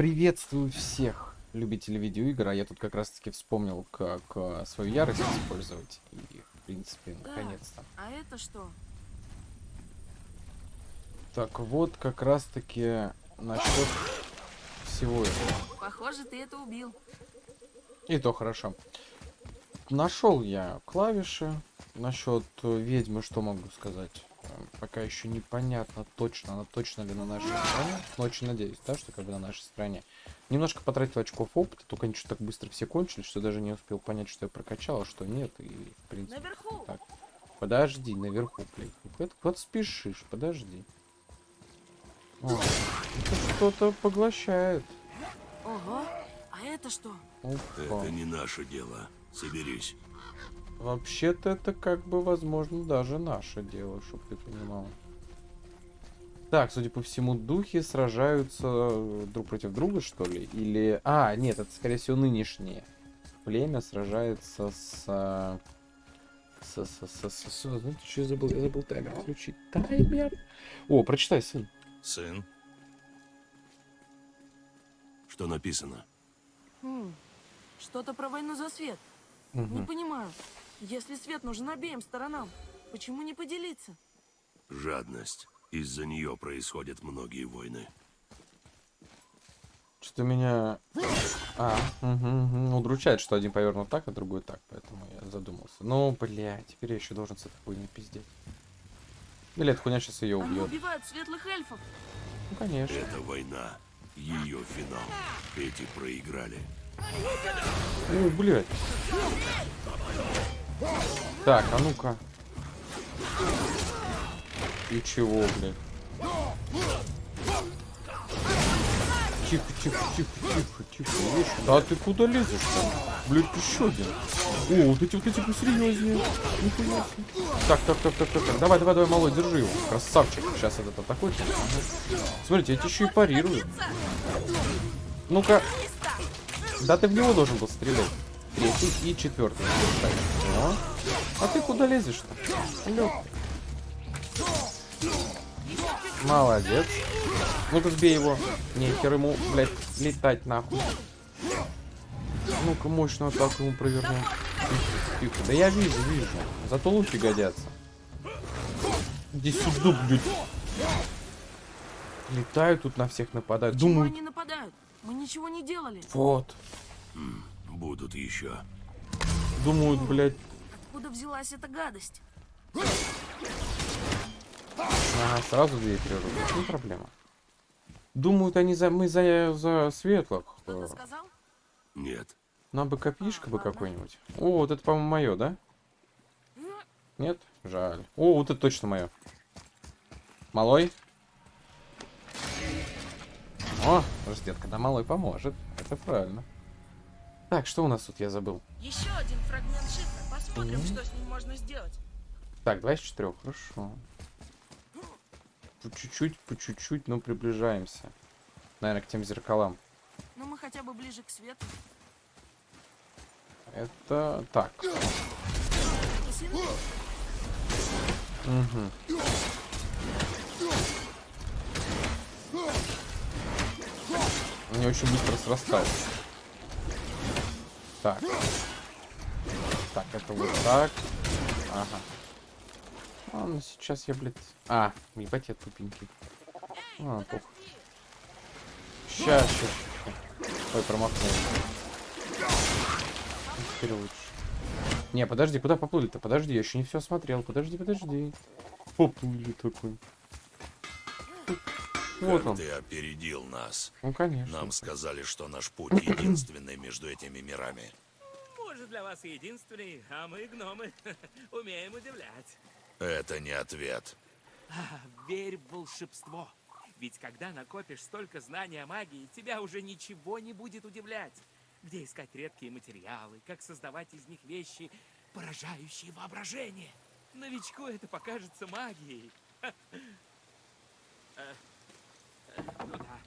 Приветствую всех любителей видеоигр, а я тут как раз таки вспомнил, как э, свою ярость использовать. И, в принципе, наконец-то. А это что? Так, вот как раз таки насчет всего этого. Похоже, ты это убил. И то хорошо. Нашел я клавиши. Насчет э, ведьмы, что могу сказать? Пока еще непонятно точно, она точно ли на нашей стороне. Но очень надеюсь, да, что как бы на нашей стороне. Немножко потратил очков опыта, только они что так быстро все кончились, что даже не успел понять, что я прокачал, а что нет. И, в принципе, Наверху. так. Подожди, наверху, блядь. Куда, куда спешишь? Подожди. О, это что-то поглощает. Ого. А это что? Опа. Это не наше дело. Соберись. Вообще-то это как бы, возможно, даже наше дело, чтобы ты понимал. Так, судя по всему, духи сражаются э, друг против друга, что ли? Или... А, нет, это, скорее всего, нынешнее. Племя сражается с... э, С... С... С... С... с... Знаете, что я забыл? Я забыл таймер включить. Таймер! О, прочитай, сын. Сын. Что написано? Хм. Что-то про войну за свет. Не Мгм. понимаю. Если свет нужен обеим сторонам, почему не поделиться? Жадность. Из-за нее происходят многие войны. Что меня... А, мгм, мгм. удручает, что один повернут так, а другой так, поэтому я задумался. Ну, бля, теперь я еще должен с этой хуйней пиздеть. Или эта хуйня сейчас ее Они убьет. убивают светлых эльфов. Ну, конечно. Это война. Ее финал. Эти проиграли. О, блядь. Так, а ну-ка. И чего, блядь? Тихо, тихо, тихо, тихо, тихо. Видишь? Да ты куда лезешь там? Блядь, еще один. О, вот эти вот эти посерьезнее. Так, так, так, так, так, так. Давай, давай, давай, малой, держи его. Красавчик. Сейчас этот атакует. Смотрите, тебе еще и парирую. Ну-ка. Да ты в него должен был стрелять. Третий и четвертый. О. А ты куда лезешь-то? Лёг. Молодец. Ну-ка сбей его. Нехер ему, блядь, летать нахуй. Ну-ка мощную атаку ему провернем. Тихо, тихо. Да я вижу, вижу. Зато луки годятся. Иди сюда, блядь. Летают тут на всех нападают. Думаю, они нападают? Мы ничего не делали. вот. Будут еще. Думают, блядь, Откуда взялась эта гадость? Ага, сразу дверь прирубить. Не проблема. Думают они за мы за, за светлых. Кто-то Э, сказал? Нет. Нам бы копишка А, бы какой-нибудь. О, вот это, по-моему, мое, да? Нет? Жаль. О, вот это точно мое. Малой? О, ждет, когда малой поможет. Это правильно. Так, что у нас тут, я забыл. Еще один фрагмент шифра. Посмотрим, Мгм. что с ним можно сделать. Так, два из четырех, хорошо. По чуть-чуть, по чуть-чуть, но приближаемся. Наверное, к тем зеркалам. Но мы хотя бы ближе к свету. Это так. Угу. Они очень быстро срастаются. Так. Так, это вот так. Ага. А, ну сейчас я, блядь... А, ебать я тупенький. А, похуй. Сейчас, сейчас. Ой, промахнулся. Ну, Теперь лучше. Не, подожди, куда поплыли-то? Подожди, я еще не все осмотрел. Подожди, подожди. Поплыли такой. Вот Как он. ты опередил нас. Ну, конечно. Нам сказали, что наш путь единственный между этими мирами. Может, для вас и единственный, а мы, гномы, умеем удивлять. Это не ответ. А, верь в волшебство. Ведь когда накопишь столько знаний о магии, тебя уже ничего не будет удивлять. Где искать редкие материалы, как создавать из них вещи, поражающие воображение. Новичку это покажется магией. Ну да,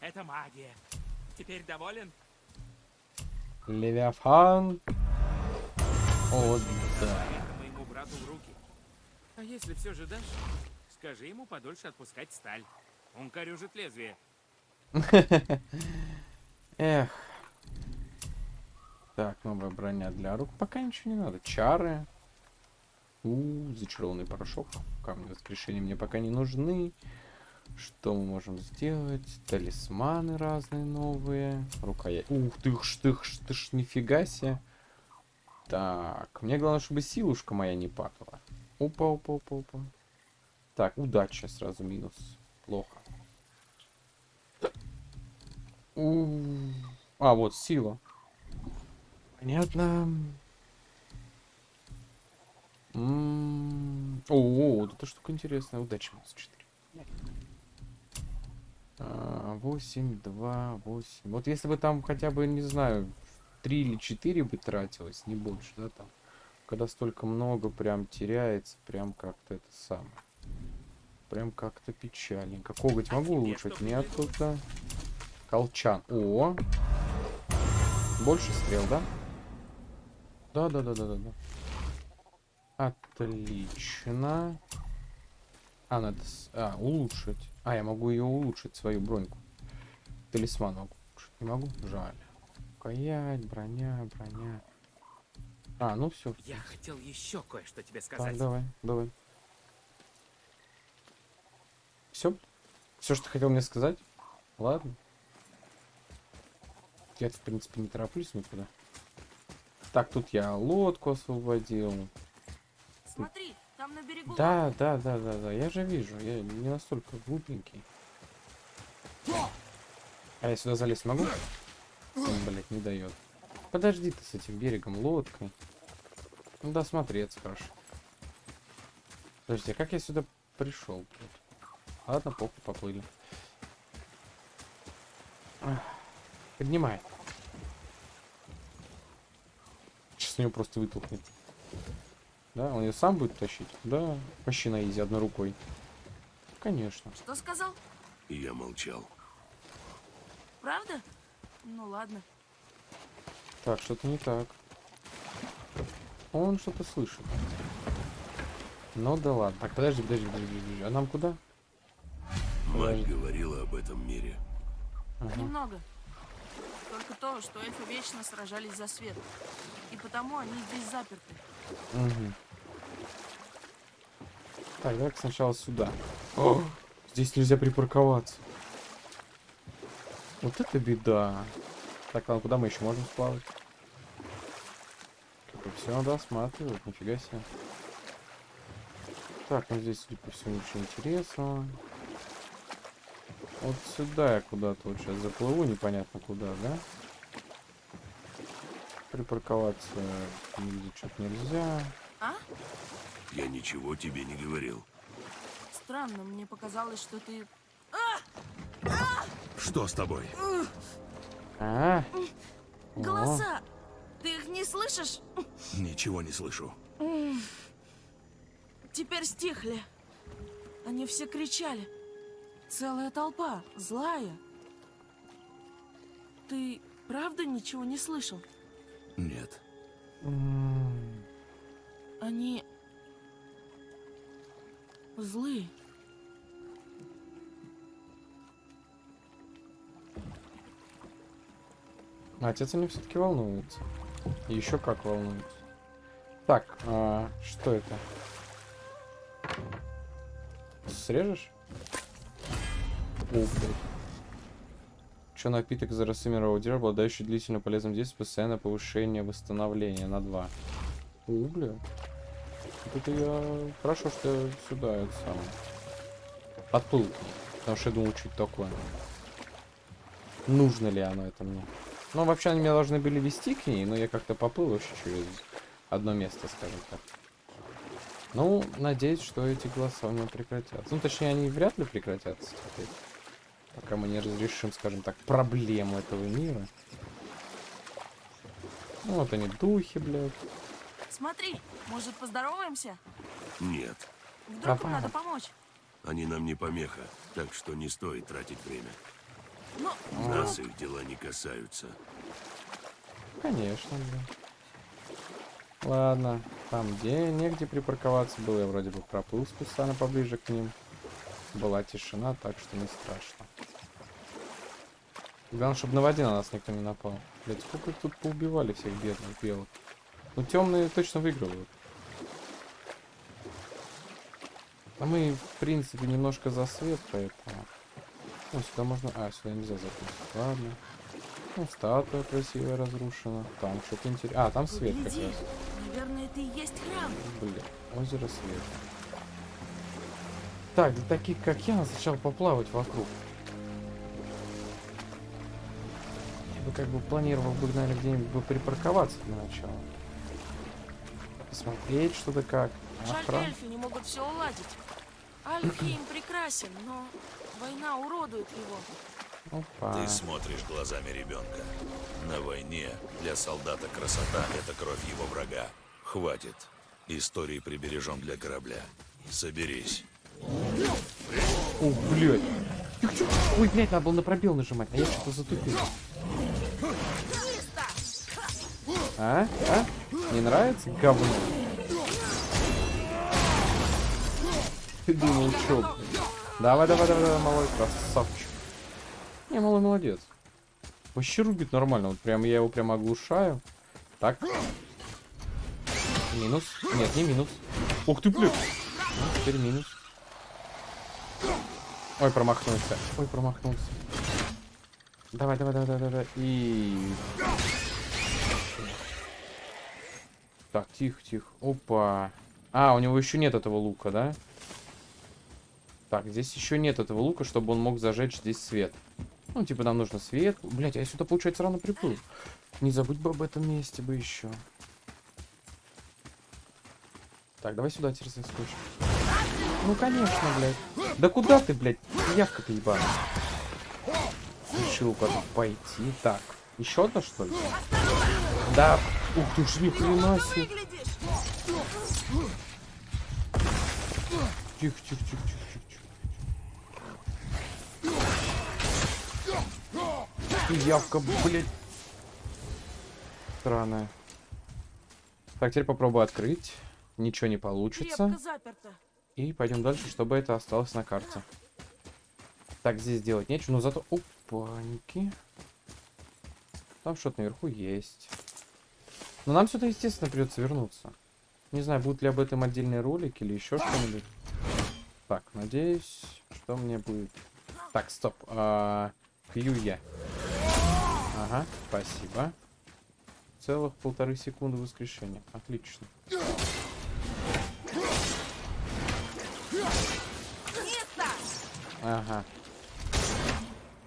это магия. Теперь доволен? Левиафан. О, да. Моему брату в руки. А если все же дашь, скажи ему подольше отпускать сталь. Он корюжит лезвие. Эх. Так, новая броня для рук. Пока ничего не надо. Чары. У, зачарованный порошок. Камни воскрешения мне пока не нужны. Что мы можем сделать? Талисманы разные новые. Рукоять. Ух ты ж, ты ж, ты ж, нифига себе. Так, мне главное, чтобы силушка моя не падала. Опа, опа, опа, опа. Так, удача сразу минус. Плохо. У, А, вот, сила. Понятно. М, О, вот эта штука интересная. Удача минус 4. А, 8, 2, 8. Вот если бы там хотя бы, не знаю, 3 или 4 бы тратилось, не больше, да, там. Когда столько много прям теряется, прям как-то это самое. Прям как-то печальненько. Коготь А могу улучшить? Нет, тут Колчан. О! Больше стрел, да? Да, да, да, да, да, да. Отлично. А, надо... с- А, улучшить. А, я могу ее улучшить, свою броньку. Талисман могу улучшить. Не могу? Жаль. Рукоять, броня, броня. А, ну все. Я хотел еще кое-что тебе Так, сказать. давай, давай. Все? Все, что хотел мне сказать? Ладно. Я, в принципе, не тороплюсь никуда. Так, тут я лодку освободил. Смотри, там на берегу. Да, да, да, да, да. Я же вижу. Я не настолько глупенький. А я сюда залезть могу? Он, блядь, не дает. Подожди ты с этим берегом, лодкой. Ну да, смотреться хорошо. Подожди, а как я сюда пришел? Ладно, похуй, поплыли. Поднимай. Сейчас у него просто вытолкнет. Да, он ее сам будет тащить? Да, почти на изи, одной рукой. Конечно. Что сказал? Я молчал. Правда? Ну ладно. Так, что-то не так. Он что-то слышит. Ну да ладно. Так, подожди, подожди, подожди, подожди. А нам куда? Мать говорила об этом мире. Ага. Немного. Только то, что эльфы вечно сражались за свет. И потому они здесь заперты. Мгм. Так, давай сначала сюда. О, здесь нельзя припарковаться. Вот это беда. Так, ладно, куда мы еще можем сплавать? Все надо осматривать, нифига себе. Так, ну здесь, судя по всему, ничего интересного. Вот сюда я куда-то вот сейчас заплыву, непонятно куда, да? Припарковаться нигде что-то нельзя. А? Я ничего тебе не говорил. Странно, мне показалось, что ты... Что с тобой? А? О, Голоса! Ты их не слышишь? Ничего не слышу. Теперь стихли. Они все кричали. Целая толпа, злая. Ты правда ничего не слышал? Нет. Они... злые. Отец они все-таки волнуется. И еще как волнуется. Так, а, что это? Срежешь? О, блядь. Что напиток за рассымерого дерева, обладающий длительно полезным действием, постоянное повышение восстановления на 2. О, бля. Вот это я... Хорошо, что я сюда это самое. Подплыл. Потому что я думал, что это такое. Нужно ли оно это мне? Ну, вообще, они меня должны были вести к ней, но я как-то поплыл вообще через одно место, скажем так. Ну, надеюсь, что эти голоса у меня прекратятся. Ну, точнее, они вряд ли прекратятся теперь. Пока мы не разрешим, скажем так, проблему этого мира. Ну, вот они, духи, блядь. Смотри, может поздороваемся? Нет. Вдруг им Давай. надо помочь? Они нам не помеха, так что не стоит тратить время. Ну, Нас их дела не касаются. Конечно, блядь. Ладно, там где негде припарковаться было, я вроде бы проплыл специально поближе к ним. Была тишина, так что не страшно. Главное, чтобы на воде на нас никто не напал. Блять, сколько их тут поубивали всех бедных белых. Ну, темные точно выигрывают. А мы, в принципе, немножко за свет, поэтому... Ну, сюда можно... А, сюда нельзя запустить. Ладно. Ну, статуя красивая разрушена. Там что-то интересное. А, там свет как раз. наверное, это и есть храм. Блин, озеро света. Так, для таких как я, надо сначала поплавать вокруг. Бы как бы планировал бы, наверное, где-нибудь бы припарковаться для начала. Посмотреть что-то как. Жаль, эльфы не могут все уладить. Альфхейм прекрасен, но война уродует его. Опа. Ты смотришь глазами ребенка. На войне для солдата красота — это кровь его врага. Хватит. Истории прибережем для корабля. Соберись. О, блядь. Тихо. Ой, блядь, надо было на пробел нажимать, а я что-то затупил. А? А? Не нравится? Говно. Ты думал, блин? Давай, давай, давай, давай, малой красавчик. Не, малой молодец. Вообще рубит нормально. Вот прям я его прям оглушаю. Так. Минус. Нет, не минус. Ух ты, блядь. Ну, теперь минус. Ой, промахнулся. Ой, промахнулся. Давай, давай, давай, давай, давай. И... Так, тихо, тихо. Опа. А, у него еще нет этого лука, да? Так, здесь еще нет этого лука, чтобы он мог зажечь здесь свет. Ну, типа, нам нужно свет. Блять, а я сюда, получается, рано приплыл. Не забудь бы об этом месте бы еще. Так, давай сюда теперь заскочим. Ну, конечно, блядь. Да куда ты, блядь? Явка-то ебаная. Решил куда пойти. Так, еще одна, что ли? Да. Ух ты ж, ни хрена себе. Тихо, тихо, тихо, тихо. Ты явка, блядь. Странная. Так, теперь попробую открыть. Ничего не получится. И пойдем дальше, чтобы это осталось на карте. Так, здесь делать нечего, но зато... Опаньки. Там что-то наверху есть. Но нам сюда, естественно, придется вернуться. Не знаю, будут ли об этом отдельные ролики или еще что-нибудь. Так, надеюсь, что мне будет... Так, стоп. А, я. Ага, спасибо. Целых полторы секунды воскрешения. Отлично. Ага.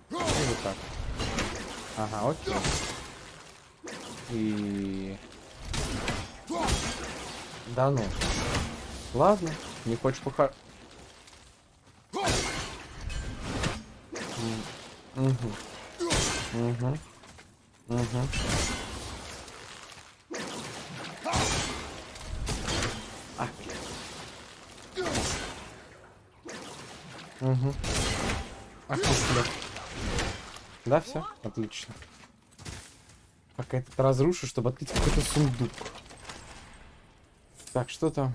И вот так. Ага, окей. И... Да ну. Ладно, не хочешь похар... Угу. Угу. Угу. А, блядь. Угу. Блядь. Да, все? Отлично. Пока этот разрушу, чтобы открыть какой-то сундук. Так, что там?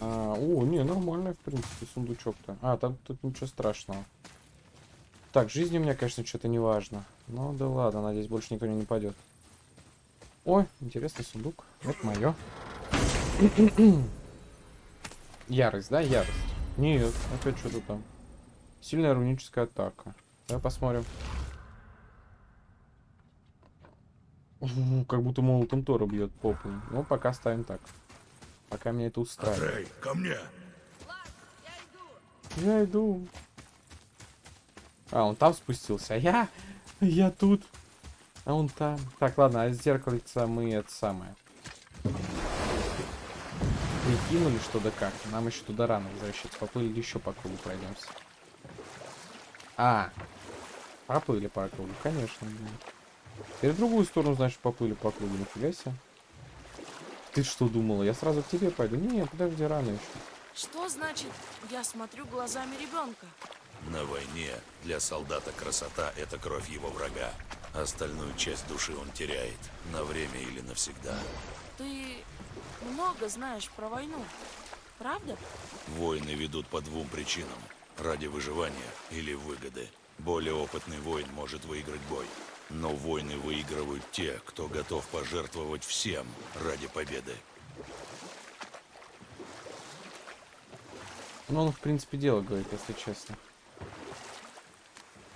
А, о, не, нормальный, в принципе, сундучок-то. А, там тут ничего страшного. Так, жизнь у меня, конечно, что-то не важно. Ну да ладно, надеюсь, больше никто не нападет. Ой, интересный сундук. Это мое. Ярость, да? Ярость. Нет, опять что-то там. Сильная руническая атака. Давай посмотрим. Как будто молотом Тора бьет по полу. Ну, пока ставим так. Пока меня это устраивает. Рэй, ко мне! Я иду. А, он там спустился. А я... Я тут. А он там. Так, ладно, а зеркальце мы это самое. Прикинули, что да как. Нам еще туда рано возвращаться. Поплыли еще по кругу пройдемся. А, поплыли по кругу, конечно. блин. Теперь в другую сторону, значит, поплыли по кругу. Нифига себе. Ты что думала? Я сразу к тебе пойду? Не, подожди, рано еще. Что значит, я смотрю глазами ребенка? На войне для солдата красота — это кровь его врага. Остальную часть души он теряет. На время или навсегда. Ты много знаешь про войну, правда? Войны ведут по двум причинам. Ради выживания или выгоды. Более опытный воин может выиграть бой. Но войны выигрывают те, кто готов пожертвовать всем ради победы. Ну, он, в принципе, дело говорит, если честно.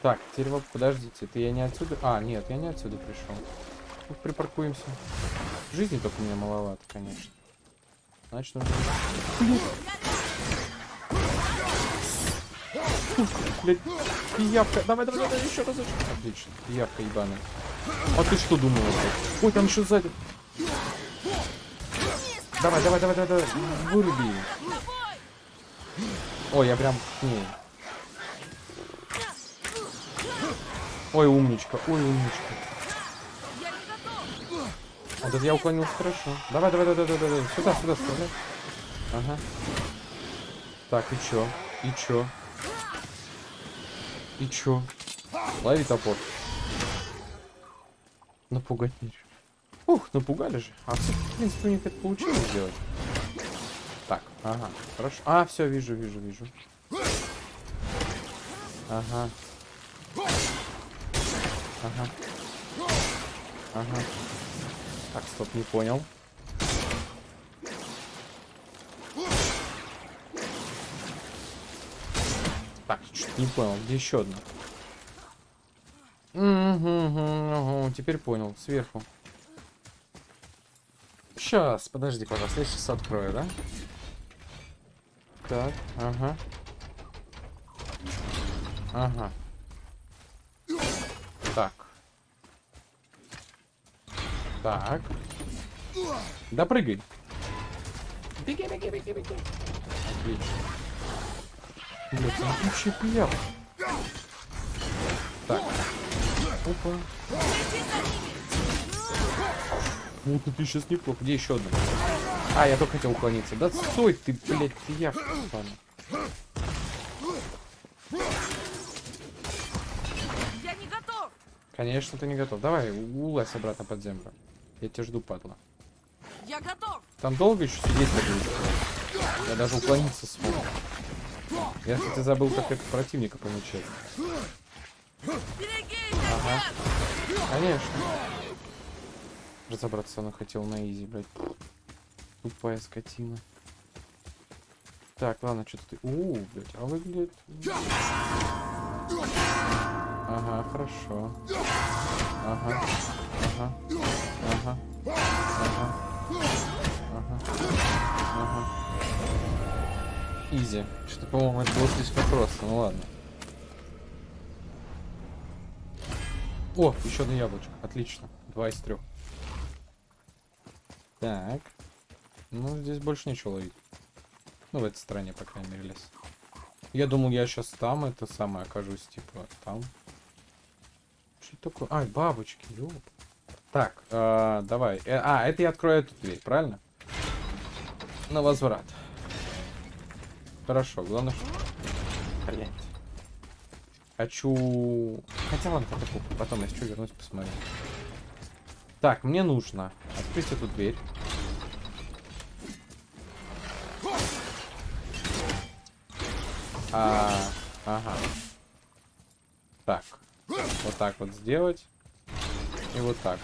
Так, теперь вот, подождите, это я не отсюда... А, нет, я не отсюда пришел. Ну, припаркуемся. Жизни только у меня маловато, конечно. Значит, нужно... Блядь, пиявка. Давай, давай, давай, еще разочек. Отлично, пиявка ебаная. А ты что блядь? Ой, там еще сзади. Давай, давай, давай, давай, давай. Выруби. Ой, я прям к ней. Ой, умничка, ой, умничка. Вот это я уклонился хорошо. Давай, давай, давай, давай, давай. Сюда, сюда, сюда. Ага. Так, и чё? И чё? И чё? Лови топор. Напугать нечего. Ух, напугали же. А, в принципе, у них это получилось сделать. Так, ага, хорошо. А, все, вижу, вижу, вижу. Ага. Ага. Ага. Так, стоп, не понял. Так, что-то не понял. Где еще одна? Угу, теперь понял. Сверху. Сейчас, подожди, пожалуйста, я сейчас открою, да? Так, ага. Ага. Так. Так. Да прыгай. Беги, беги, беги, беги. Отлично. Блять, он вообще пьян. Так. Опа. Ну, ты сейчас неплохо. Где еще одна? А, я только хотел уклониться. Да стой ты, блядь. Ладно. Я не готов! Конечно, ты не готов. Давай, улазь обратно под землю. Я тебя жду, падла. Я готов! Там долго еще сидеть будешь? Я даже уклониться смог. Я, кстати, забыл, как это противника. Берегись, Ага. Конечно. Разобраться она хотел на изи, блядь. Тупая скотина. Так, ладно, что-то ты... У, блядь, а выглядит... Ага, хорошо. Ага, ага, ага, ага, ага, ага. Изи. Что-то, по-моему, это было слишком просто, ну ладно. О, еще одно яблочко. Отлично. Два из трех. Так. Ну, здесь больше ничего ловить. Ну, в этой стороне, по крайней мере, лес. Я думал, я сейчас там это самое окажусь, типа, там. Что такое? Ай, бабочки, ёп. Так, э, давай. Э, а, это я открою эту дверь, правильно? На возврат. Хорошо, главное, что... Блядь. Хочу... Хотя ладно, похуй. Потом, если что, вернусь, посмотрю. Так, мне нужно открыть эту дверь. А, ага. Так. Вот так вот сделать. И вот так.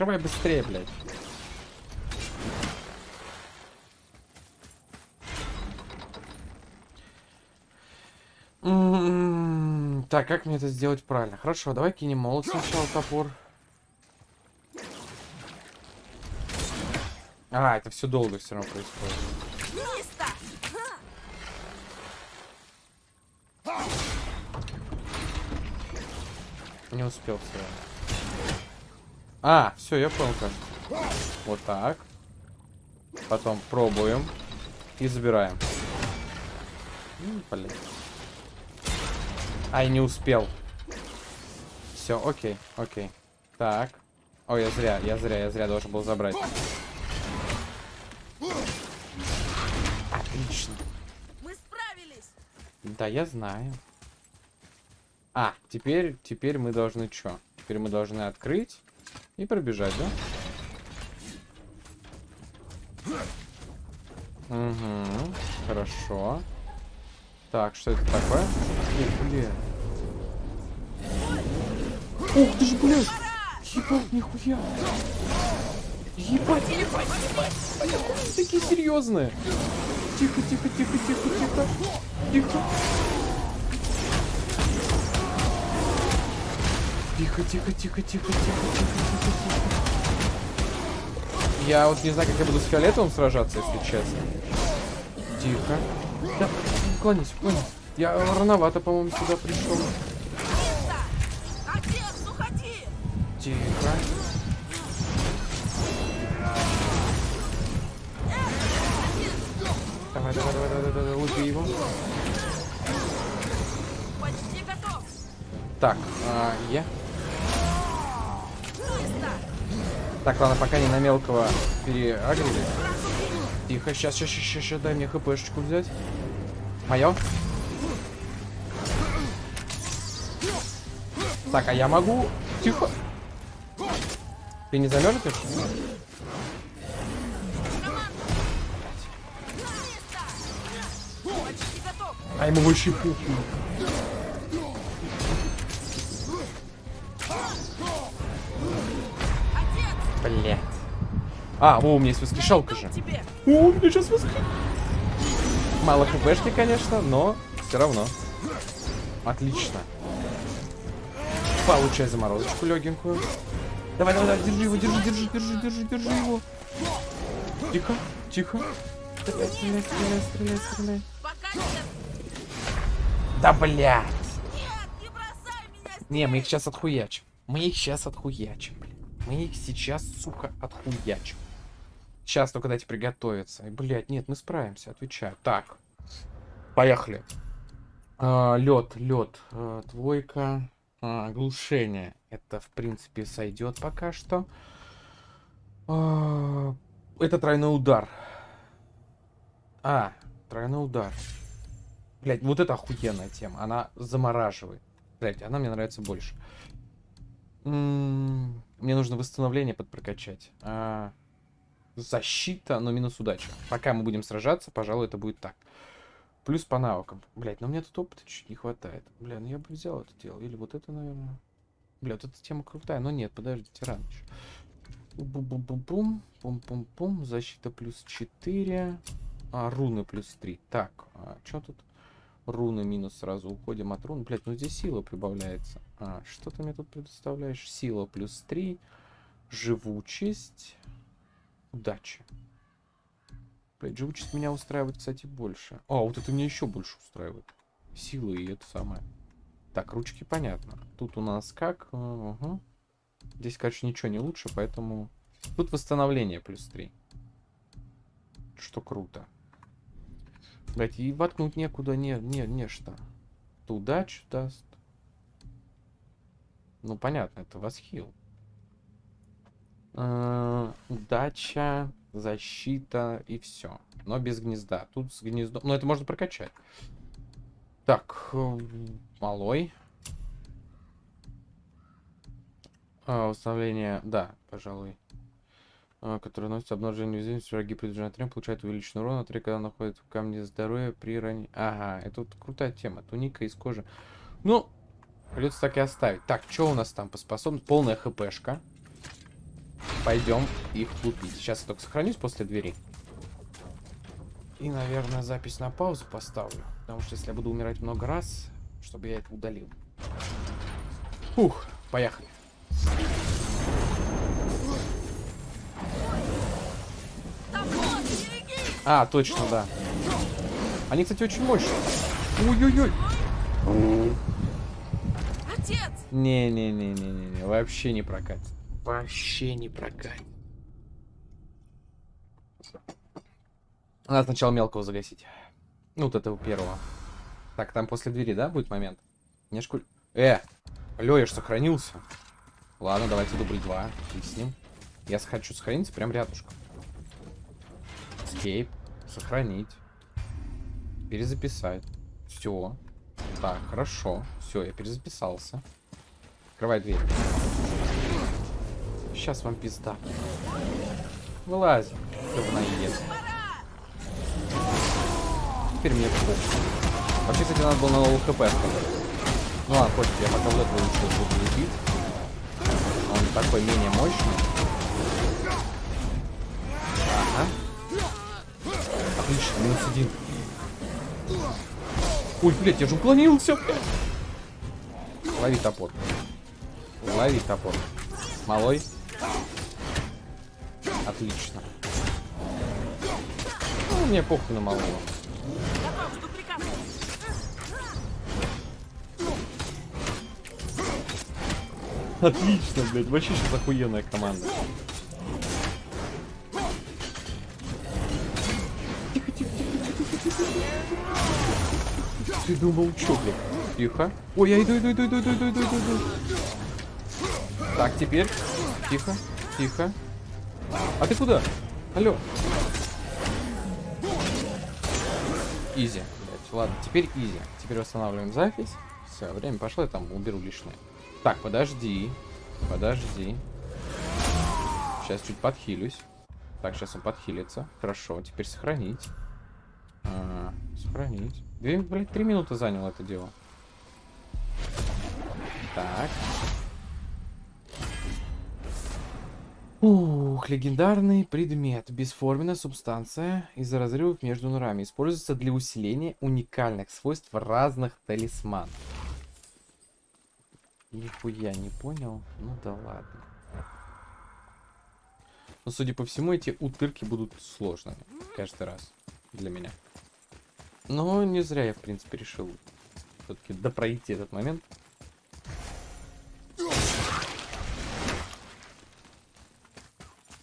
Открывай быстрее, блядь. М, Так, как мне это сделать правильно? Хорошо, давай кинем молот сначала топор. А, это все долго все равно происходит. Не успел все равно. А, все, я понял как. Вот так. Потом пробуем. И забираем. Блин. Ай, не успел. Все, окей, окей. Так. Ой, я зря, я зря, я зря должен был забрать. Отлично. Мы справились! Да, я знаю. А, теперь, теперь мы должны что? Теперь мы должны открыть и пробежать, да? Угу, хорошо. Так, что это такое? Ух, блядь. Ух ты ж, блядь! Ебать, нихуя! Ебать, ебать, ебать! Они такие серьезные! Тихо, тихо, тихо, тихо, тихо! Тихо! Тихо, тихо, тихо, тихо, тихо, тихо, тихо, тихо. Я вот не знаю, как я буду с фиолетовым сражаться, если честно. Тихо. Да, уклонись, уклонись. Я рановато, по-моему, сюда пришел. Тихо. Давай, давай, давай, давай, давай, давай, убей его. Почти готов! Так, а, я. Так, ладно, пока не на мелкого переагрили. Тихо, сейчас, сейчас, сейчас, сейчас, дай мне хпшечку взять. Мое. Так, а я могу... Тихо. Ты не замерзнешь? А ему вообще похуй. А, о, у меня есть воскрешалка же. О, у меня сейчас воскрес... Мало хпшки, конечно, но все равно. Отлично. Получай заморозочку легенькую. Давай, давай, давай, держи его, держи, держи, держи, держи, держи его. Тихо, тихо. Стреляй, стреляй, стреляй, стреляй, стреляй. Да блядь. Не мы их сейчас отхуячим. Мы их сейчас отхуячим, блин. Мы их сейчас, сука, отхуячим. Сейчас только дайте приготовиться. И, блядь, нет, мы справимся, отвечаю. Так. Поехали. лед, лед. двойка. А, глушение. Это, в принципе, сойдет пока что. А, это тройной удар. А, тройной удар. Блять, вот это охуенная тема. Она замораживает. Блять, она мне нравится больше. М, Мне нужно восстановление подпрокачать. А, защита, но минус удача. Пока мы будем сражаться, пожалуй, это будет так. Плюс по навыкам. Блять, но мне тут опыта чуть не хватает. Бля, ну я бы взял это дело. Или вот это, наверное. Бля, вот эта тема крутая. Но нет, подождите, рано еще. Бум-бум-бум-бум. Пум-пум-пум. Защита плюс 4. А, руны плюс 3. Так, а, что тут? Руны минус сразу уходим от рун. Блять, ну здесь сила прибавляется. А, что ты мне тут предоставляешь? Сила плюс 3. Живучесть. Удача. Блять, живучесть меня устраивает, кстати, больше. А, вот это меня еще больше устраивает. Сила и это самое. Так, ручки понятно. Тут у нас как? Ага. Здесь, короче, ничего не лучше, поэтому... Тут восстановление плюс 3. Что круто. Блять, и воткнуть некуда, не, не, не что. Это удачу даст. Ну, понятно, это восхил. Э, Удача, защита и все. Но без гнезда. Тут с гнездом... Ну, это можно прокачать. Так, э, малой. А, восстановление, да, пожалуй. А, который носит обнажение уязвимости, враги приближают трем, получают увеличенный урон, три, когда находят в камне здоровья при ранении. Ага, это вот крутая тема. Туника из кожи. Ну, придется так и оставить. Так, что у нас там по способности? Полная хпшка. Пойдем их лупить. Сейчас я только сохранюсь после двери. И, наверное, запись на паузу поставлю. Потому что если я буду умирать много раз, чтобы я это удалил. Фух, поехали. А, точно, да. Они, кстати, очень мощные. Ой-ой-ой. Отец! Не-не-не-не-не, вообще не прокатит. Вообще не прокатит. Надо сначала мелкого загасить. Ну, вот этого первого. Так, там после двери, да, будет момент? Не шкуль... Э! Алло, я ж сохранился. Ладно, давайте дубль 2. И с ним. Я хочу сохраниться прям рядышком. Escape. Сохранить. Перезаписать. Все. Так, хорошо. Все, я перезаписался. Открывай дверь. Сейчас вам пизда. Вылазь, говноед. Теперь мне похуй. Вообще, кстати, надо было на новый хп. Ну ладно, пофиг, я пока вот этого лучше буду лепить. Он такой менее мощный. Ага. Отлично, минус один. Ой, блядь, я же уклонился. Лови топор. Лови топор. Малой. Отлично. Ну, мне похуй на малого. Отлично, блядь. Вообще сейчас охуенная команда. Тихо, тихо, тихо. Ты думал, что, блядь? Тихо. Ой, я иду, иду, иду, иду, иду, иду, иду, иду. Так, теперь. Тихо, тихо. А ты куда? Алло. Изи. блядь. Ладно, теперь изи. Теперь восстанавливаем запись. Все, время пошло, я там уберу лишнее. Так, подожди. Подожди. Сейчас чуть подхилюсь. Так, сейчас он подхилится. Хорошо, теперь сохранить. А, сохранить. Две, блядь, три минуты заняло это дело. Так. Ух, легендарный предмет. Бесформенная субстанция из-за разрывов между нурами. Используется для усиления уникальных свойств разных талисманов. Нихуя не понял. Ну да ладно. Но, судя по всему, эти утырки будут сложными. Каждый раз. Для меня. Но не зря я, в принципе, решил все-таки допройти этот момент.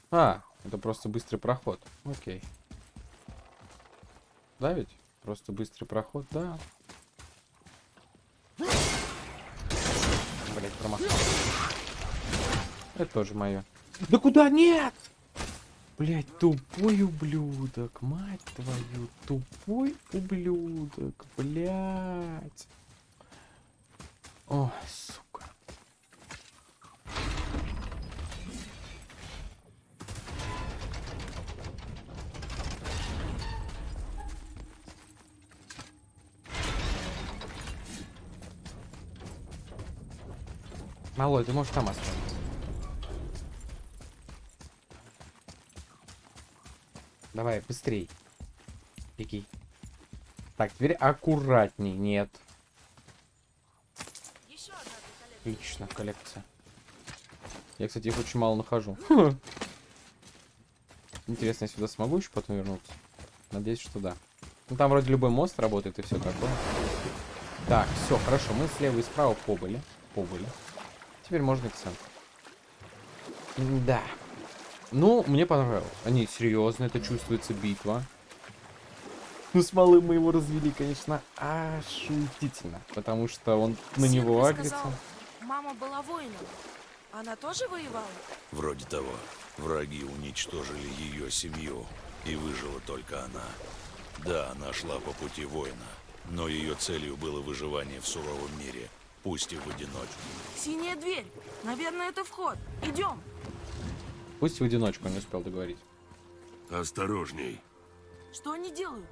А, это просто быстрый проход. Окей. Да ведь? Просто быстрый проход, да. Блять, промахнулся. Это тоже мое. Да куда? Нет! Блять, тупой ублюдок, мать твою, тупой ублюдок, блять. О, сука. Малой, ты можешь там оставить. Давай, быстрей. Беги. Так, теперь аккуратней. Нет. Еще одна коллекция. Отлично, коллекция. Я, кстати, их очень мало нахожу. Хм. Интересно, я сюда смогу еще потом вернуться? Надеюсь, что да. Ну, там вроде любой мост работает и все такое. Так, все, хорошо. Мы слева и справа побыли. Побыли. Теперь можно к центру. Да. Ну, мне понравилось. Они серьезно, это чувствуется битва. Ну, с малым мы его развели, конечно, ошутительно. Потому что он на Сын него агрится. сказал, Мама была воином. Она тоже воевала? Вроде того. Враги уничтожили ее семью, и выжила только она. Да, она шла по пути воина, но ее целью было выживание в суровом мире, пусть и в одиночку. Синяя дверь. Наверное, это вход. Идем. Пусть в одиночку не успел договорить. Осторожней. Что они делают?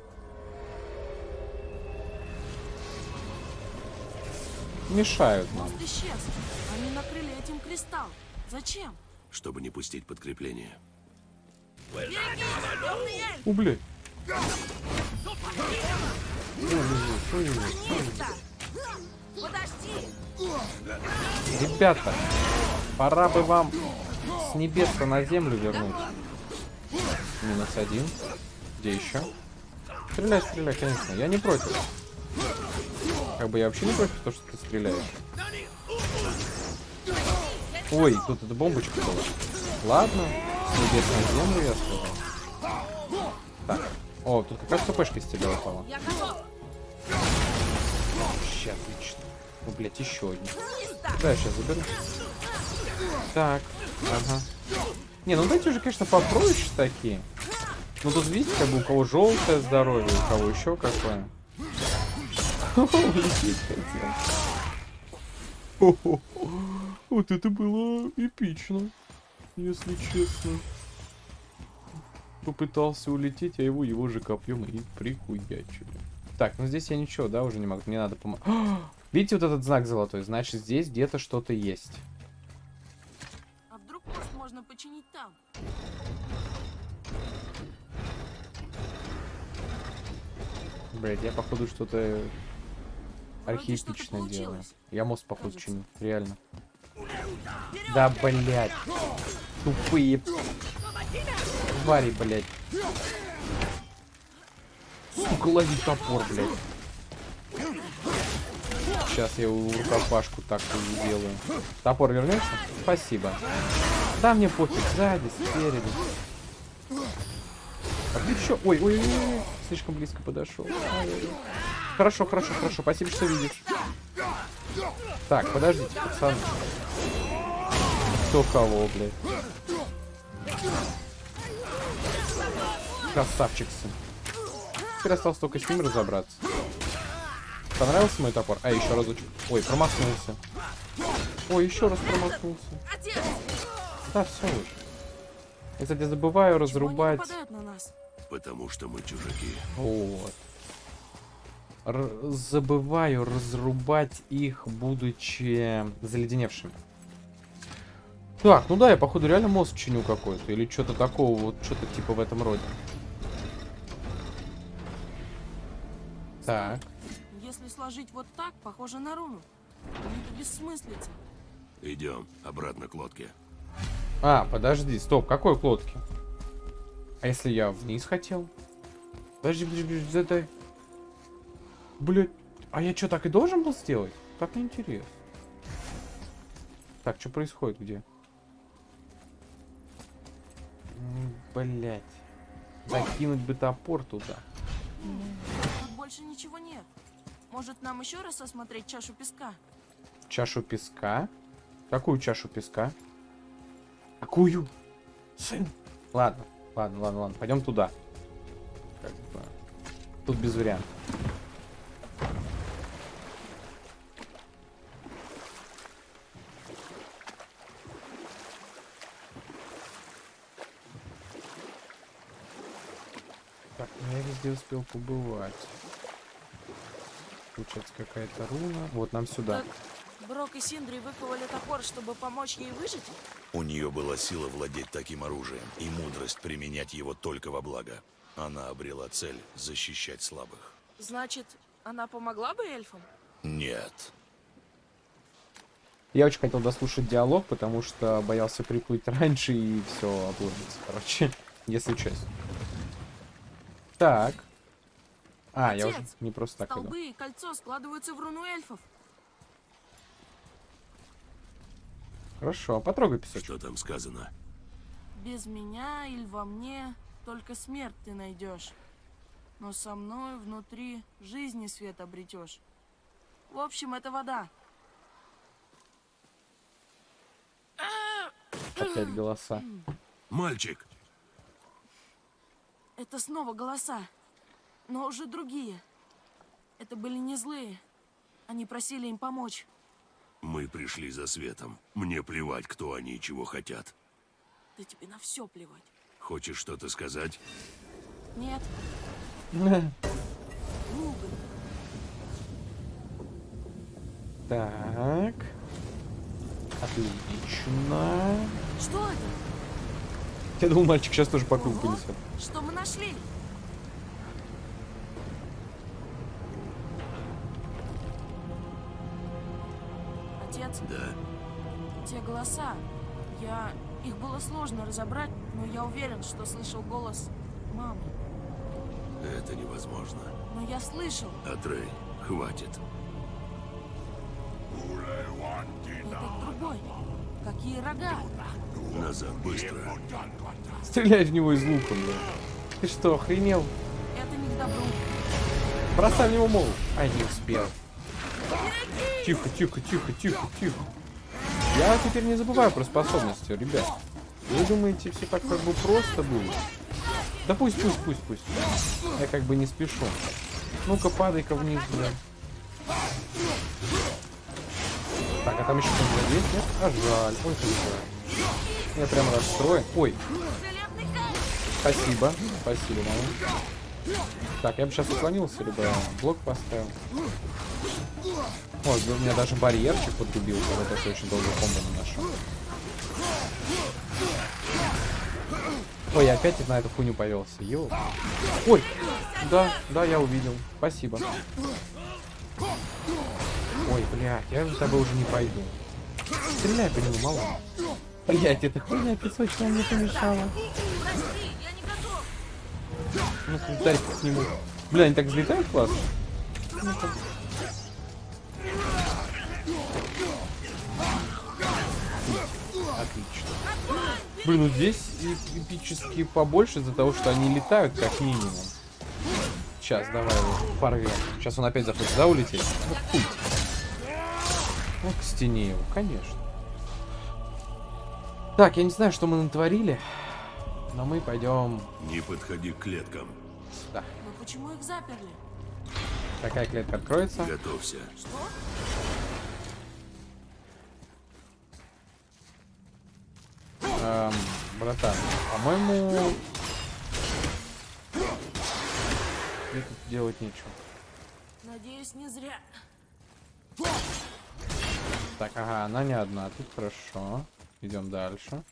Мешают нам. Мост исчез. Они накрыли этим кристалл. Зачем? чтобы не пустить подкрепление. Береги! Темный эльф! У, блядь. Нита! Подожди! Ребята, пора бы вам с небес на землю вернуть. Минус один. Где еще? Стреляй, стреляй, конечно. Я не против. Как бы я вообще не против того, что ты стреляешь. Ой, тут эта бомбочка была. Ладно, с небес на землю я сказал. Так. О, тут как раз КПшка из тебя упала. Вообще отлично. Ну, блядь, еще один. Да, я сейчас заберу. Так, ага. Не, ну дайте уже, конечно, попроще такие. Ну тут видите, как бы у кого желтое здоровье, у кого еще какое. Лететь хотел. Вот это было эпично, если честно. Попытался улететь, а его его же копьем и прихуячили. Так, ну здесь я ничего, да, уже не могу. Мне надо помочь. Видите вот этот знак золотой? Значит, здесь где-то что-то есть. А вдруг мост можно починить там? Блять, я походу что-то архаистичное что-то делаю. Я мост походу Кажется. чиню, реально. Да, блядь. Тупые твари, блядь. Сука, лови топор, блядь. Сейчас я у рукопашку так сделаю. Топор вернется? Спасибо. Да, мне пофиг, сзади, спереди. А ты чё? Ой, ой, ой, ой, слишком близко подошел. Хорошо, хорошо, хорошо. Спасибо, что видишь. Так, подождите, пацаны. Кто кого, блядь? Красавчик сын. Теперь осталось только с ним разобраться. Понравился мой топор? А, еще разочек. Ой, промахнулся. Ой, еще раз промахнулся. Да, все уже. Я, кстати, забываю разрубать. на нас? Потому что мы чужаки. Вот. Р- забываю разрубать их, будучи заледеневшими. Так, ну да, я походу реально мост чиню какой-то. Или что-то такого, вот что-то типа в этом роде. Так. Сложить вот так, похоже на руну. Но это бессмыслица. Идем обратно к лодке. А, подожди, стоп, какой к лодке? А если я вниз хотел? Подожди, подожди, подожди, задай. Блять, а я что, так и должен был сделать? Так неинтересно. Так, что происходит, где? Блять. Закинуть бы топор туда. Тут больше ничего нет. Может, нам еще раз осмотреть чашу песка? Чашу песка? Какую чашу песка? Какую? Сын. Ладно, ладно, ладно, ладно. Пойдем туда. Как бы. Тут без вариантов. Ну я везде успел побывать. Получается какая-то руна. Вот нам сюда. Так, Брок и Синдри выковали топор, чтобы помочь ей выжить? У нее была сила владеть таким оружием и мудрость применять его только во благо. Она обрела цель защищать слабых. Значит, она помогла бы эльфам? Нет. Я очень хотел дослушать диалог, потому что боялся приплыть раньше и все обломиться, короче, если честно. Так. А, я уже Отец, не просто так иду. Столбы и кольцо складываются в руну эльфов. Хорошо, потрогай песочек. Что там сказано? Без меня или во мне только смерть ты найдешь. Но со мной внутри жизни свет обретешь. В общем, это вода. Опять голоса. Мальчик! Это снова голоса. Но уже другие. Это были не злые. Они просили им помочь. Мы пришли за светом. Мне плевать, кто они и чего хотят. Да тебе на все плевать. Хочешь что-то сказать? Нет. Так. Отлично. Что это? Я думал, мальчик сейчас тоже по кругу понесет. Что мы нашли? Отец, Да. те голоса. Я... Их было сложно разобрать, но я уверен, что слышал голос мамы. Это невозможно. Но я слышал. Атрей, хватит. Этот другой. Какие рога? Назад, быстро. Стреляй в него из лука, бля. Ты что, охренел? Это не к добру. Бросай в него мол. Ай, не успел. Тихо, тихо, тихо, тихо, тихо. Я теперь не забываю про способности, ребят. Вы думаете, все так как бы просто будет? Да пусть, пусть, пусть, пусть. Я как бы не спешу. Ну-ка, падай-ка вниз, бля. Так, а там еще кто-то есть, нет? А жаль, ой, как жаль. Я прям расстроен. Ой, спасибо, спасибо, мама. Так, я бы сейчас уклонился, либо блок поставил. О, у меня даже барьерчик подрубил, когда такой очень долго комбо наношу. Ой, я опять на эту хуйню повелся. Ё. Ой, да, да, я увидел. Спасибо. Ой, блядь, я за тобой уже не пойду. Стреляй по нему, мало. Блядь, эта хуйня песочная мне помешала. Готов. Ну, дай к. Бля, они так взлетают классно. Отлично. Блин, ну здесь эпически побольше из-за того, что они летают как минимум. Сейчас, давай его порвем. Сейчас он опять захочет, да, улететь? Ну, хуй. Ну, к стене его, конечно. Так, я не знаю, что мы натворили, но мы пойдем Не подходи к клеткам. сюда. Но почему их заперли? Какая клетка откроется? Готовься. Что? Эм, братан, по-моему... Мне тут делать нечего. Надеюсь, не зря. Так, ага, она не одна, тут хорошо. Идем дальше.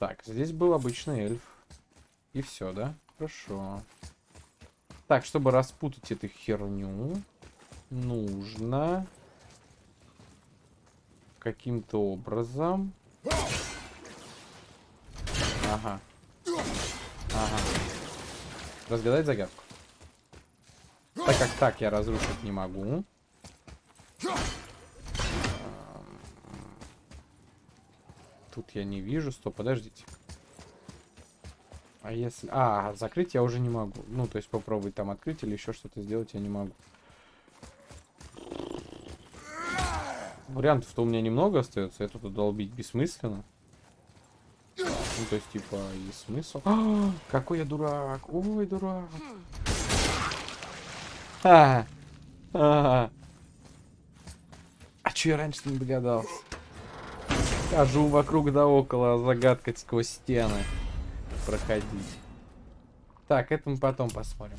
Так, здесь был обычный эльф. И все, да? Хорошо. Так, чтобы распутать эту херню, нужно каким-то образом... Ага. Ага. Разгадать загадку. Так как так я разрушить не могу. Тут я не вижу. Стоп, подождите. А если... А, закрыть я уже не могу. Ну, то есть попробовать там открыть или еще что-то сделать я не могу. Вариантов-то у меня немного остается. Это тут долбить бессмысленно. Ну, то есть, типа, и смысл. А, какой я дурак. Ой, дурак. А, а, а чё я раньше не догадался? Хожу вокруг да около, загадкать сквозь стены. Проходить. Так, это мы потом посмотрим.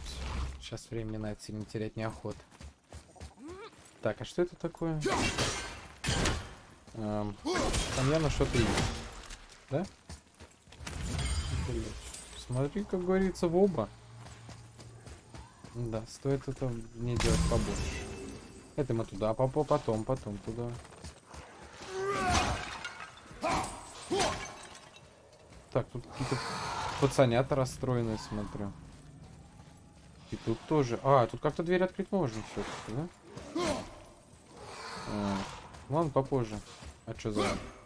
Сейчас времени на это сильно терять неохота. Так, а что это такое? Эм, там явно что-то есть. Да? Блядь. Смотри, как говорится, в оба. Да, стоит это мне делать побольше. Это мы туда, попо, потом, потом туда. Так, тут какие-то пацанята расстроенные, смотрю. И тут тоже. А, тут как-то дверь открыть можно все-таки, да? А, ладно, попозже. А что за...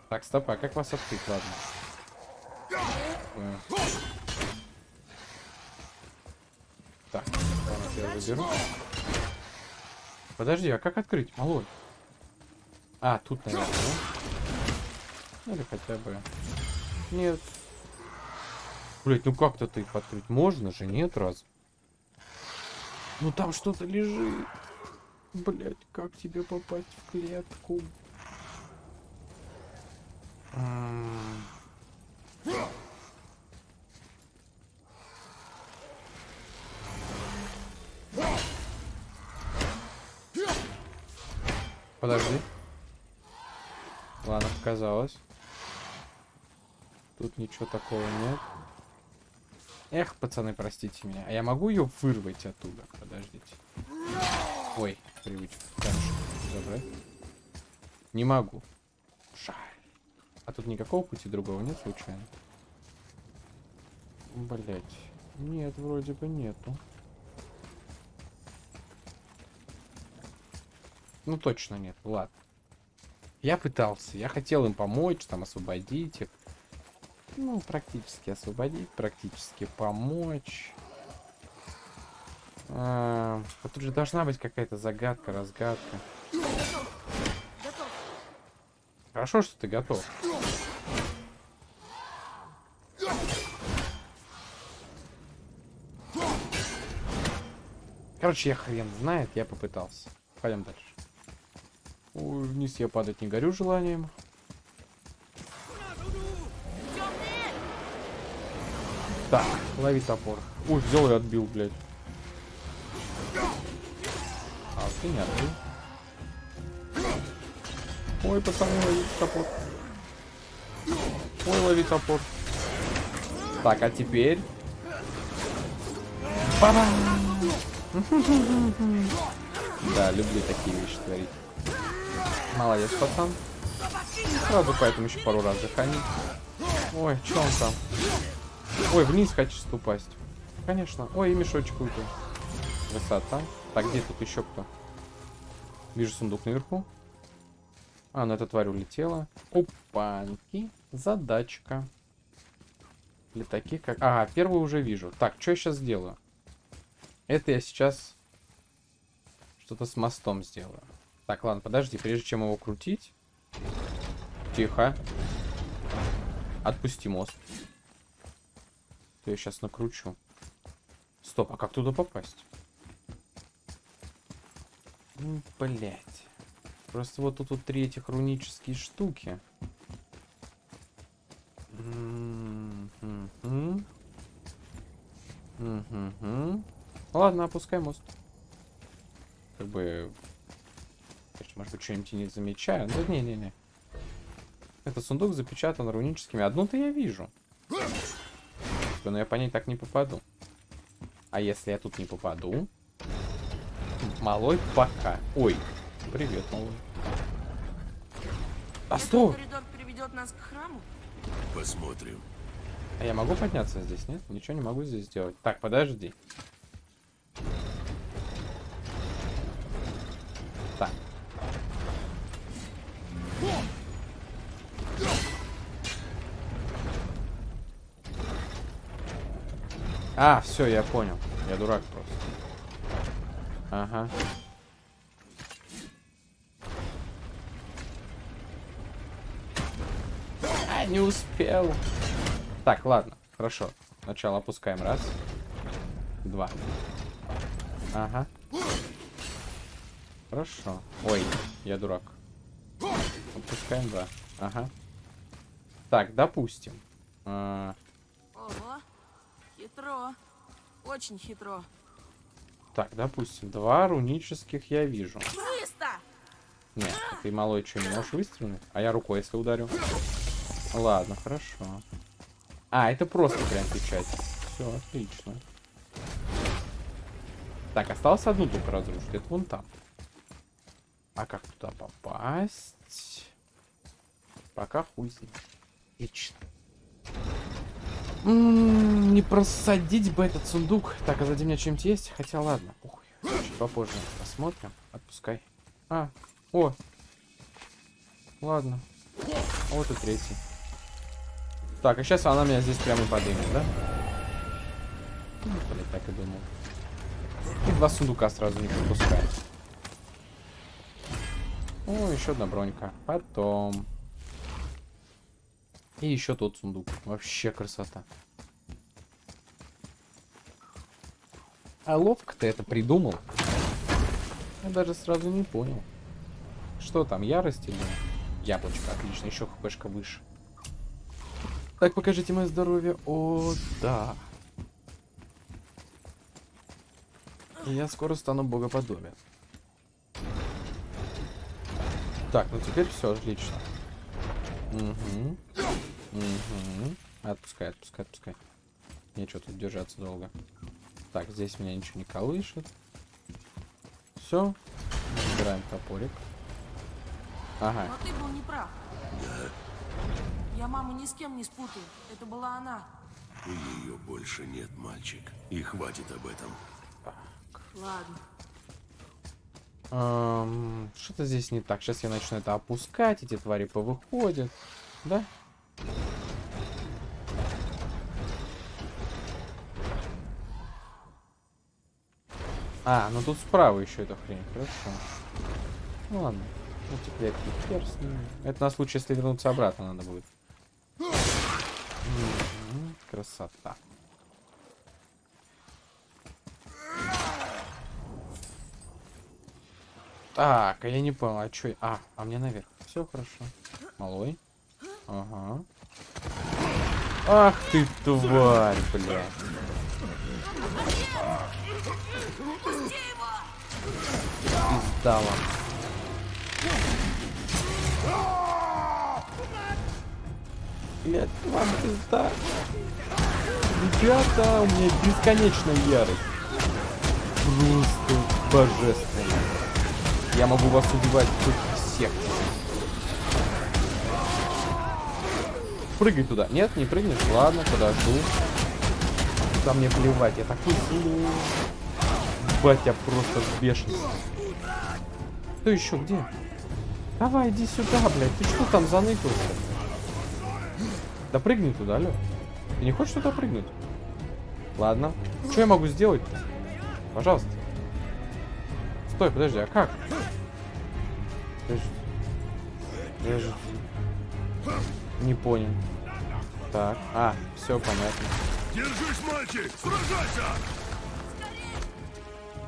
Так, стоп, а как вас открыть? Ладно. Так, я заберу. Подожди, а как открыть, малой? А, тут, наверное, да? Или хотя бы... Нет. Блять, ну как-то ты их открыть можно же, нет раз? Ну там что-то лежит. Блять, как тебе попасть в клетку? Подожди. Ладно, показалось. Тут ничего такого нет. Эх, пацаны, простите меня. А я могу ее вырвать оттуда? Подождите. Ой, привычка. Камешек забрать. Не могу. Жаль. А тут никакого пути другого нет случайно? Блять. Нет, вроде бы нету. Ну точно нет. Ладно. Я пытался. Я хотел им помочь, там освободить их. Ну, практически освободить, практически помочь. А, тут же должна быть какая-то загадка, разгадка. Готов. Хорошо, что ты готов. Короче, я хрен знает, я попытался. Пойдем дальше. Ой, вниз я падать не горю желанием. Так, лови топор. Ой, взял и отбил, блядь. А, ты не отбил. Ой, пацаны, лови топор. Ой, лови топор. Так, а теперь... Ба-бам! Да, люблю такие вещи творить. Молодец, пацан. Сразу поэтому еще пару раз заханить. Ой, что он там? Ой, вниз хочешь упасть. Конечно. Ой, и мешочек выпал. Высота. Так, где тут еще кто? Вижу сундук наверху. А, ну эта тварь улетела. Опаньки. Задачка. Для таких как... Ага, первую уже вижу. Так, что я сейчас сделаю? Это я сейчас что-то с мостом сделаю. Так, ладно, подожди, прежде чем его крутить. Тихо. Отпусти мост. То я сейчас накручу. Стоп, а как туда попасть? Блять. Просто вот тут вот три этих рунические штуки. Ладно, опускай мост. Как бы... Может быть, что-нибудь не замечаю. Да не-не-не. Этот сундук запечатан руническими. Одну-то я вижу. Но я по ней так не попаду. А если я тут не попаду? Малой пока. Ой, привет, малой. А коридор приведет нас к храму? Посмотрим. А я могу подняться здесь, нет? Ничего не могу здесь сделать. Так, подожди. А, все, я понял. Я дурак просто. Ага. А, не успел. Так, ладно, хорошо. Сначала опускаем раз. Два. Ага. Хорошо. Ой, я дурак. Опускаем два. Ага. Так, допустим. А, Ого, хитро. Очень хитро. так, допустим, два рунических я вижу. Чисто! Нет, ты малой что, не можешь выстрелить? А я рукой если ударю. Ладно, хорошо. А, это просто прям печать. Все, отлично. Так, осталось одну только разрушить. Это вон там. А как туда попасть? Пока хуй знает. Вечно. Не просадить бы этот сундук. Так, а сзади меня что-нибудь есть? Хотя ладно. Ух, чуть попозже посмотрим. Отпускай. А, о. Ладно. А Вот и третий. Так, а сейчас она меня здесь прямо подымет, да? Ну, Блин, так и думал. И два сундука сразу не пропускает. О, еще одна бронька. Потом. И еще тот сундук. Вообще красота. А ловко ты это придумал. Я даже сразу не понял. Что там, ярость или... Яблочко, отлично, еще хпшка выше. Так, покажите мое здоровье. О, да. Я скоро стану богоподобен. Так, ну теперь все отлично. Угу. Угу. Отпускай, отпускай, отпускай. Нечего тут держаться долго. Так, здесь меня ничего не колышет. Все. Убираем топорик. Ага. Но ты был неправ. Я маму ни с кем не спутаю. Это была она. Ее больше нет, мальчик. И хватит об этом. Ладно. Эм, Что-то здесь не так. Сейчас я начну это опускать. Эти твари повыходят. Да? А, ну тут справа еще эта хрень. Хорошо. Ну ладно. Ну теперь хер. Это на случай, если вернуться обратно надо будет. Красота. Так, а я не понял, а чё... А, а мне наверх. Все хорошо. Малой. Ага. Ах ты тварь, блядь. Пизда вам. Блядь, вам пизда. Ребята, у меня бесконечная ярость. Просто божественно. Я могу вас убивать хоть Прыгай туда. Нет, не прыгнешь. Ладно, подожду. Да мне плевать, я такой злой. Батя просто в бешенстве. Кто еще где? Давай, иди сюда, блядь. Ты что там заныкался? Да прыгни туда, алло. Ты не хочешь туда прыгнуть? Ладно. Что я могу сделать? Пожалуйста. Стой, подожди, а как? Подожди. Подожди. Не понял. Так. А, все понятно. Держись, мальчик! Сражайся!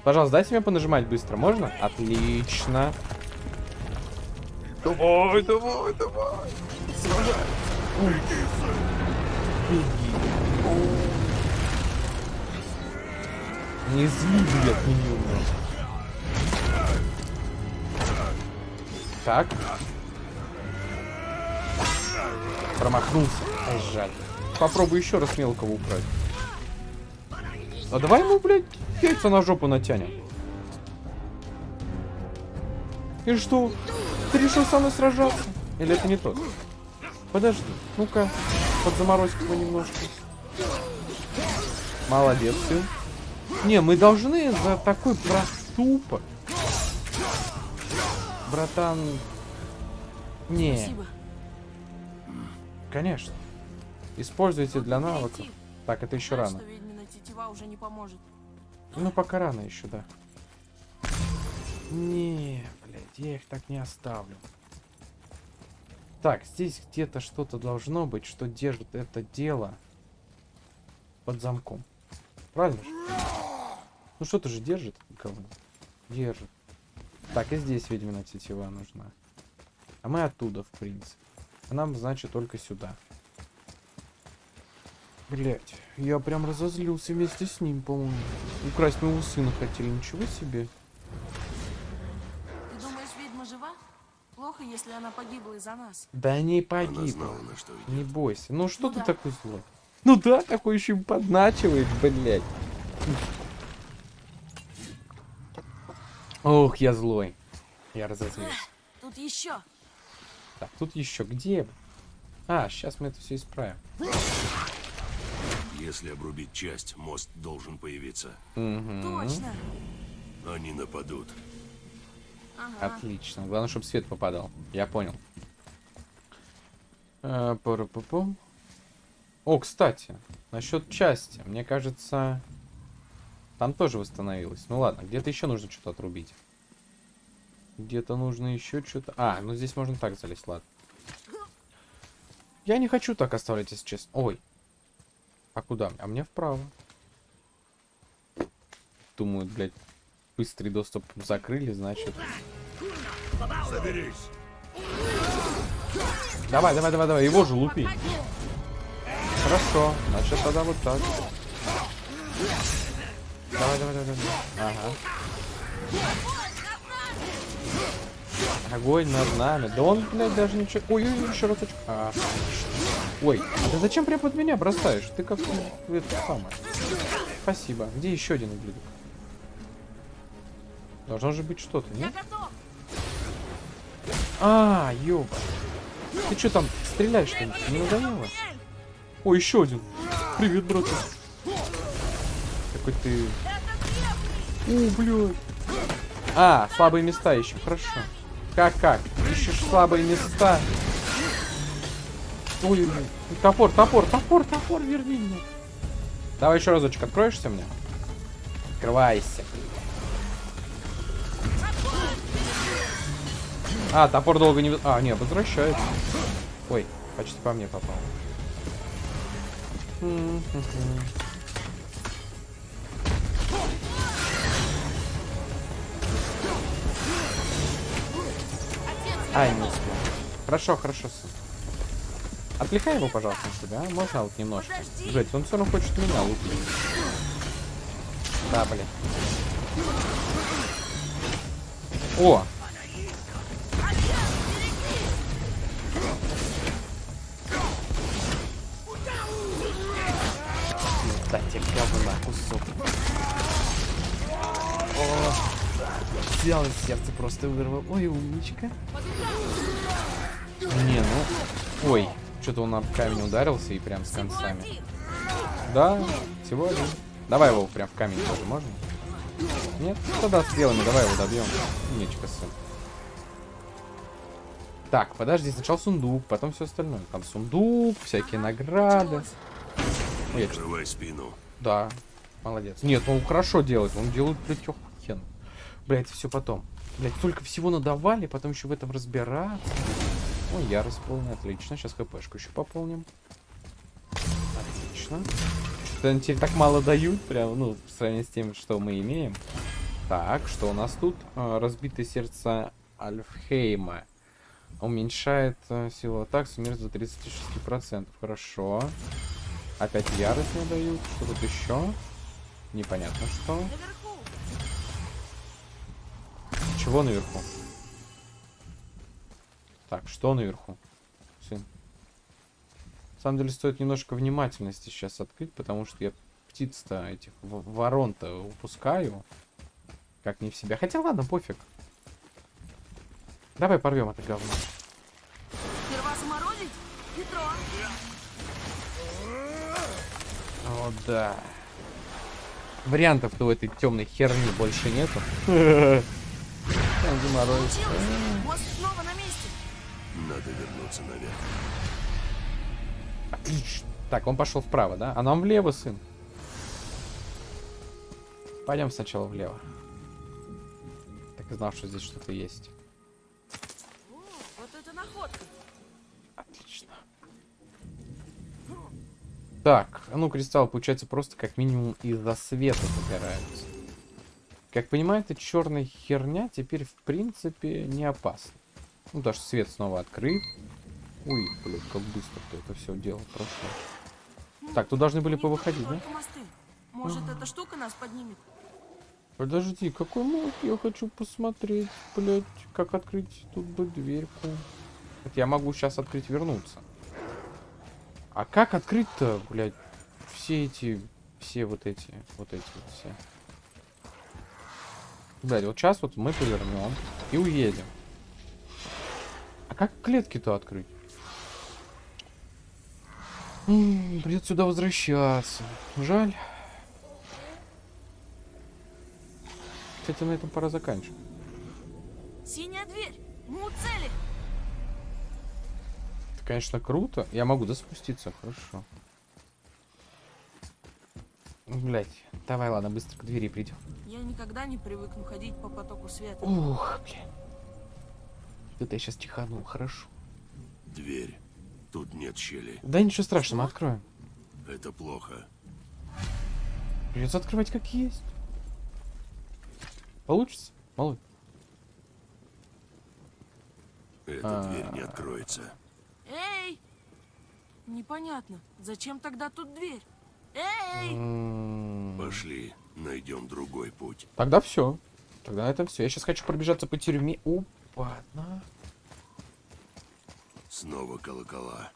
Пожалуйста, дайте мне понажимать быстро, можно? Отлично. Давай, давай, давай. Сражай. Ой. Беги. Не зли, блядь, миньоны. Так. Промахнулся. Ай, жаль. Попробуй еще раз мелкого убрать. А давай ему, блядь, яйца на жопу натянем. И что? Ты решил со мной сражаться? Или это не тот? Подожди, ну-ка, подзаморозь его немножко. Молодец, сын. Не, мы должны за такой проступок. Братан. Не, Спасибо. Конечно. Используйте для навыков. Так, это еще рано. Ну, пока рано еще, да. Не, блядь, я их так не оставлю. Так, здесь где-то что-то должно быть, что держит это дело под замком. Правильно же? Ну что-то же держит, говно. Держит. Так, и здесь ведьмина тетива нужна. А мы оттуда, в принципе. А нам, значит, только сюда. Блять, я прям разозлился вместе с ним, по-моему. Украсть моего сына хотели, ничего себе. Ты думаешь, ведьма жива? Плохо, если она погибла из-за нас. Да не Она погиб. знала, на что идет. Не бойся. Ну что Ну ты да. такой злой? Ну да, такой еще и подначивает, блядь. Ох, я злой. Я разозлился. Тут еще. Так, тут еще где? А, сейчас мы это все исправим. Если обрубить часть, мост должен появиться. Точно. Они нападут. Ага. Отлично. Главное, чтобы свет попадал. Я понял. Э, пара-па-пам. О, кстати, насчет части. Мне кажется, там тоже восстановилось. Ну ладно, где-то еще нужно что-то отрубить. Где-то нужно еще что-то... А, ну здесь можно так залезть, ладно. Я не хочу так оставлять, если честно. Ой. А куда? А мне вправо. Думаю, блядь, быстрый доступ закрыли, значит... Соберись! Давай, давай, давай, давай, его же лупи. Хорошо, значит тогда вот так. Давай, давай, давай, давай. Ага. Огонь над нами. Да он, блядь, даже ничего... Ой, ой, ой, еще разочек. А. Ой, а ты зачем прям под меня бросаешь? Ты как ну, это самое. Спасибо. Где еще один ублюдок? Должно же быть что-то, нет? А, ёба. Ты что там, стреляешь что-нибудь? Не надоело? О, еще один. Привет, брат. Какой ты... О, блядь. А, слабые места ищем, хорошо. Как-как? Ищешь слабые места? Ой. Топор, топор, топор, топор, верни меня. Давай еще разочек, откроешься мне? Открывайся. А, топор долго не... А, не, возвращается. Ой, почти по мне попал. Ай, не успел. Хорошо, хорошо. Отвлекай его, пожалуйста, на себя, а? Можно вот немножко? Блять, он все равно хочет меня лупить. Да, блин. О! Да, тебе говна кусок. О, взял из сердца просто вырвал. Ой, умничка. Не, ну... Ой, что-то он об камень ударился и прям с концами. Да, всего один. Давай его прям в камень тоже можно? Нет? Тогда стрелами давай его добьем. Умничка, сын. Так, подожди, сначала сундук, потом все остальное. Там сундук, всякие награды. Прикрывай спину. да, молодец. Нет, он хорошо делает, он делает, охуенно. Блядь, все потом. Блядь, столько всего надавали, потом еще в этом разбираться. Ой, ярость полная, отлично. Сейчас хпшку еще пополним. Отлично. Что-то они теперь так мало дают, прям, ну, в сравнении с тем, что мы имеем. Так, что у нас тут? А, разбитое сердце Альфхейма. Уменьшает э, силу атак, смерть до 36%. Хорошо. Опять ярость мне дают. Что тут еще? Непонятно что. Наверху. Чего наверху? Так, что наверху? Сын. На самом деле стоит немножко внимательности сейчас открыть, потому что я птиц-то этих в- ворон-то упускаю. Как не в себя. Хотя ладно, пофиг. Давай порвем это говно. Сперва заморозить? О, да. Вариантов-то у этой темной херни больше нету. Заморозить. Получилось. Мост снова на месте. Надо вернуться наверх. Отлично. Так, он пошел вправо, да? А нам влево, сын. Пойдем сначала влево. Так и знал, что здесь что-то есть. О, вот это находка. Отлично. Так, а ну кристалл, получается, просто как минимум из-за света загораются. Как понимаю, эта черная херня теперь, в принципе, не опасна. Ну, даже свет снова открыт. Ой, блядь, как быстро ты это все дело прошло. Так, тут должны были повыходить, да? Может, эта штука нас поднимет? Подожди, какой мод? Я хочу посмотреть, блядь, как открыть тут бы дверьку. Это я могу сейчас открыть, вернуться. А как открыть-то, блядь, все эти, все вот эти, вот эти вот все. Блядь, вот сейчас вот мы повернем и уедем. А как клетки-то открыть? М, Придется сюда возвращаться. Жаль. Кстати, на этом пора заканчивать. Синяя дверь. Мы у цели. Это, конечно, круто. Я могу да спуститься, хорошо. Блять, давай, ладно, быстро к двери придем. Я никогда не привыкну ходить по потоку света. Ух, блин. Это я сейчас чиханул, хорошо. Дверь. Тут нет щели. Да ничего страшного, мы откроем. Это плохо. Придется открывать как есть. Получится? Малой. Эта А. дверь не откроется. Эй! Непонятно. Зачем тогда тут дверь? Пошли, найдем другой путь. Тогда все. Тогда на этом все. Я сейчас хочу пробежаться по тюрьме. Опа, на. Снова колокола.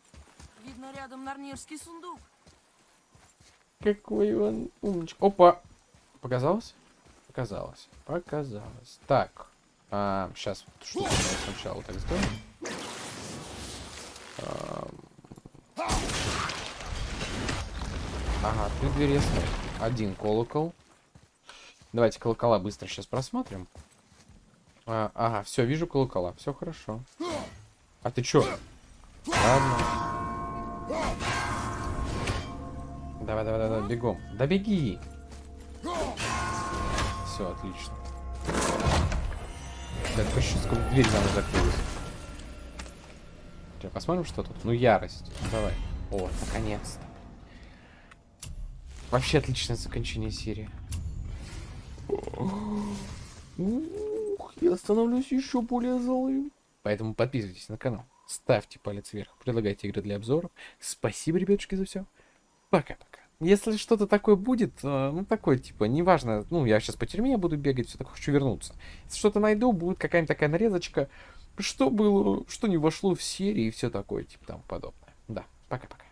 Видно рядом нарнирский сундук. Какой он умничка. Опа. Показалось? Показалось. Показалось. Так. сейчас что сначала так сделаем. Ага, двери я смотрю. Один колокол. Давайте колокола быстро сейчас просмотрим. А, ага, все, вижу колокола. Все хорошо. А ты чё? Ладно. Давай, давай, давай, бегом. Да беги. Все, отлично. Да, только сейчас сколько дверь за закрылась. Посмотрим, что тут. Ну, ярость. Давай. О, наконец-то. Вообще отличное закончение серии. Ух, я становлюсь еще более злым. Поэтому подписывайтесь на канал. ставьте палец вверх, предлагайте игры для обзоров. Спасибо, ребятушки, за все. Пока-пока. Если что-то такое будет, э, ну, такое, типа, неважно, ну, я сейчас по тюрьме буду бегать, все такое, хочу вернуться. Если что-то найду, будет какая-нибудь такая нарезочка, что было, что не вошло в серии и все такое, типа, там подобное. Да, пока-пока.